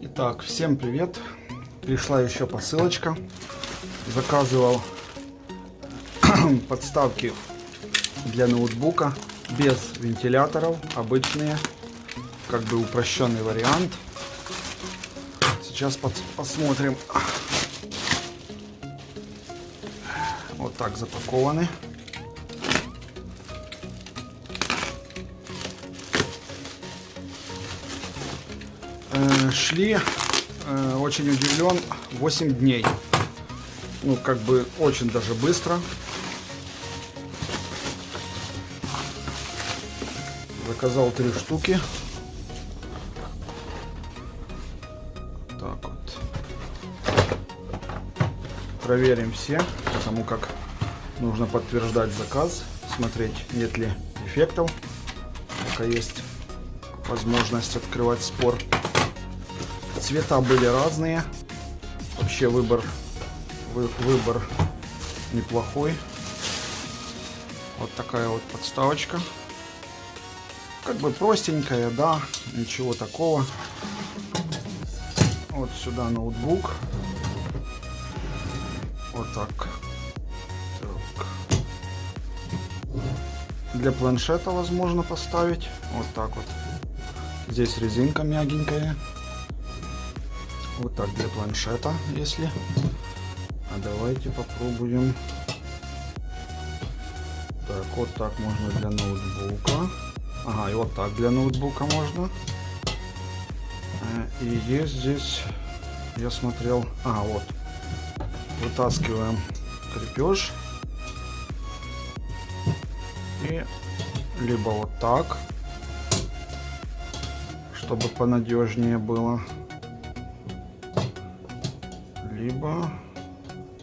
Итак, всем привет. Пришла еще посылочка. Заказывал подставки для ноутбука без вентиляторов, обычные, как бы упрощенный вариант. Сейчас пос- посмотрим. Вот так запакованы. Э, шли, э, очень удивлен, 8 дней. Ну, как бы очень даже быстро. Заказал три штуки. Так вот. Проверим все, потому как нужно подтверждать заказ, смотреть, нет ли дефектов. Пока есть возможность открывать спор. Цвета были разные. Вообще выбор вы- выбор неплохой. Вот такая вот подставочка. Как бы простенькая, да, ничего такого. Вот сюда ноутбук. Вот так. Так. Для планшета возможно поставить. Вот так вот. Здесь резинка мягенькая. Вот так для планшета, если. А давайте попробуем. Так, вот так можно для ноутбука. Ага, и вот так для ноутбука можно. Э, И есть здесь, я смотрел, а вот, вытаскиваем крепеж. И либо вот так, чтобы понадежнее было. Либо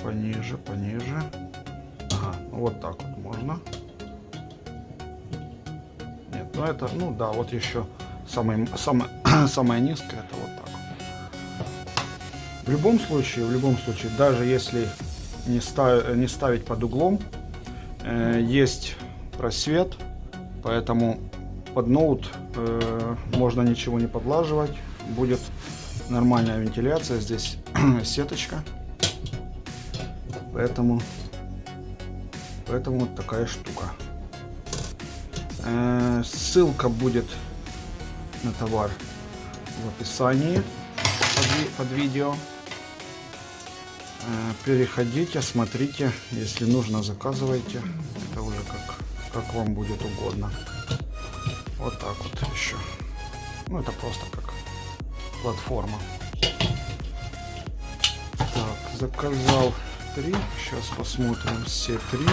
пониже, пониже. Ага, ну вот так вот можно. Нет, ну это, ну да, вот еще самое, самое, самое низкое, это. В любом случае, в любом случае, даже если не, ставить, не ставить под углом, э, есть просвет, поэтому под ноут э, можно ничего не подлаживать, будет нормальная вентиляция, здесь сеточка, поэтому, поэтому вот такая штука. Э, ссылка будет на товар в описании под, под видео. Э, Переходите, смотрите, если нужно, заказывайте. Это уже как, как вам будет угодно. Вот так вот еще. Ну, это просто как платформа. Так, заказал три. Сейчас посмотрим все три,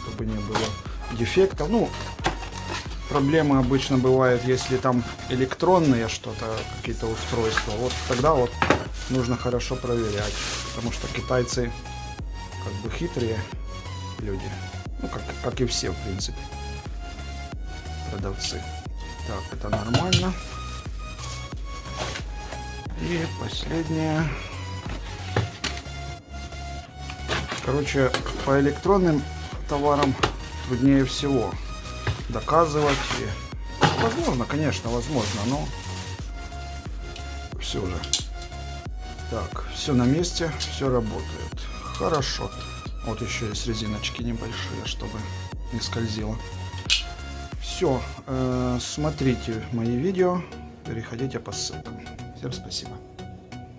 чтобы не было дефектов. Ну, проблемы обычно бывают, если там электронные что-то, какие-то устройства. Вот тогда вот нужно хорошо проверять, потому что китайцы как бы хитрые люди. Ну, как, как и все, в принципе, продавцы. Так, это нормально. И последнее. Короче, по электронным товарам труднее всего доказывать. И... Возможно, конечно, возможно, но все же. Так, все на месте, все работает. Хорошо. Вот еще есть резиночки небольшие, чтобы не скользило. Все, смотрите мои видео, переходите по ссылкам. Всем спасибо.